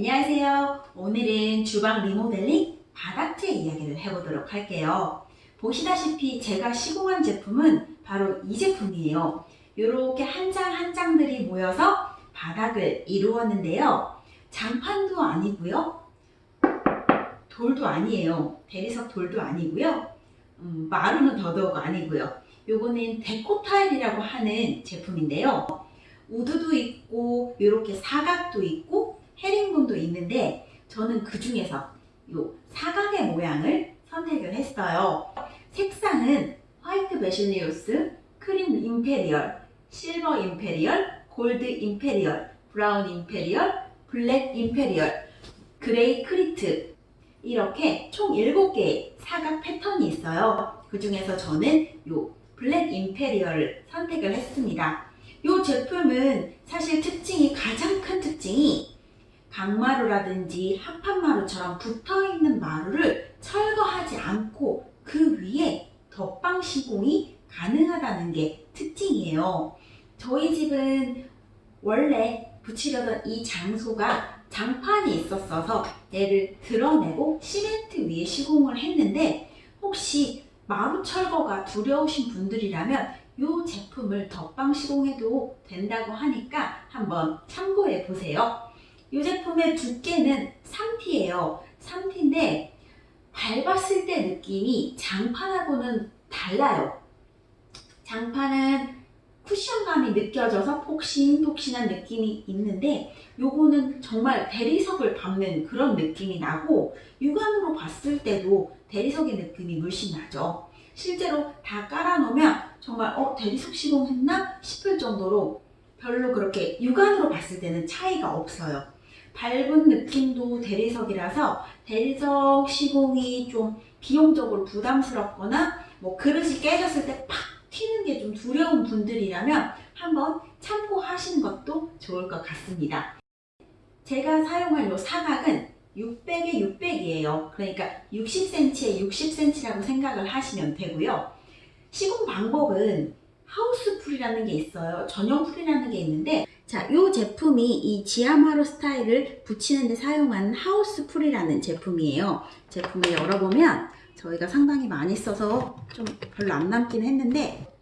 안녕하세요. 오늘은 주방 리모델링 바닥재 이야기를 해보도록 할게요. 보시다시피 제가 시공한 제품은 바로 이 제품이에요. 이렇게 한 장 한 장들이 모여서 바닥을 이루었는데요. 장판도 아니고요. 돌도 아니에요. 대리석 돌도 아니고요. 음, 마루는 더더욱 아니고요. 요거는 데코 타일이라고 하는 제품인데요. wood도 있고 이렇게 사각도 있고 헤링본도 있는데 저는 그 중에서 요 사각의 모양을 선택을 했어요. 색상은 화이트 베실리우스, 크림 임페리얼, 실버 임페리얼, 골드 임페리얼, 브라운 임페리얼, 블랙 임페리얼, 그레이 크리트 이렇게 총 7개의 사각 패턴이 있어요. 그 중에서 저는 요 블랙 임페리얼을 선택을 했습니다. 이 제품은 사실 특징이 가장 큰 특징이 강마루라든지 합판마루처럼 붙어있는 마루를 철거하지 않고 그 위에 덧방 시공이 가능하다는 게 특징이에요. 저희 집은 원래 붙이려던 이 장소가 장판이 있었어서 얘를 드러내고 시멘트 위에 시공을 했는데 혹시 마루 철거가 두려우신 분들이라면 이 제품을 덧방 시공해도 된다고 하니까 한번 참고해 보세요. 이 제품의 두께는 3T예요. 3T인데 밟았을 때 느낌이 장판하고는 달라요. 장판은 쿠션감이 느껴져서 폭신폭신한 느낌이 있는데 요거는 정말 대리석을 밟는 그런 느낌이 나고 육안으로 봤을 때도 대리석의 느낌이 물씬 나죠. 실제로 다 깔아놓으면 정말 어 대리석 시공했나 싶을 정도로 별로 그렇게 육안으로 봤을 때는 차이가 없어요. 밟은 느낌도 대리석이라서 대리석 시공이 좀 비용적으로 부담스럽거나 뭐 그릇이 깨졌을 때 팍 튀는 게 좀 두려운 분들이라면 한번 참고하시는 것도 좋을 것 같습니다. 제가 사용할 이 사각은 600에 600이에요. 그러니까 60cm에 60cm라고 생각을 하시면 되고요. 시공 방법은 하우스 풀이라는 게 있어요. 전용 풀이라는 게 있는데 자, 이 제품이 이 지아마루 스타일을 붙이는 데 사용한 하우스 풀이라는 제품이에요. 제품을 열어보면 저희가 상당히 많이 써서 좀 별로 안 남긴 했는데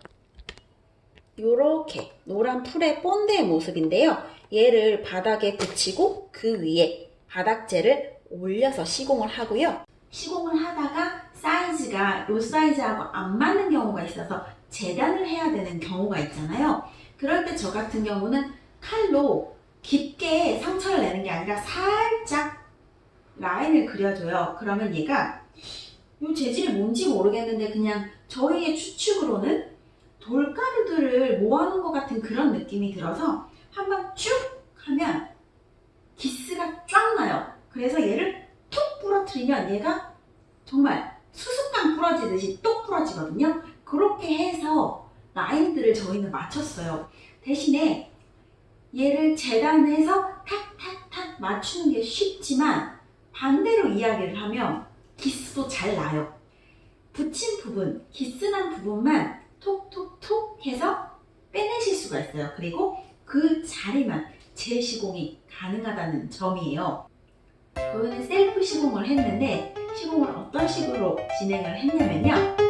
이렇게 노란 풀의 본드의 모습인데요. 얘를 바닥에 붙이고 그 위에 바닥재를 올려서 시공을 하고요. 시공을 하다가 사이즈가 이 사이즈하고 안 맞는 경우가 있어서 재단을 해야 되는 경우가 있잖아요. 그럴 때 저 같은 경우는 칼로 깊게 상처를 내는 게 아니라 살짝 라인을 그려줘요. 그러면 얘가 이 재질이 뭔지 모르겠는데 그냥 저희의 추측으로는 돌가루들을 모아놓은 것 같은 그런 느낌이 들어서 한번 쭉 하면 기스가 쫙 나요. 그래서 얘를 툭 부러뜨리면 얘가 정말 수수깡 부러지듯이 똑 부러지거든요. 그렇게 해서 라인들을 저희는 맞췄어요. 대신에 얘를 재단해서 탁탁탁 맞추는 게 쉽지만 반대로 이야기를 하면 기스도 잘 나요. 붙인 부분, 기스난 부분만 톡톡톡 해서 빼내실 수가 있어요. 그리고 그 자리만 재시공이 가능하다는 점이에요. 저희는 셀프 시공을 했는데 시공을 어떤 식으로 진행을 했냐면요.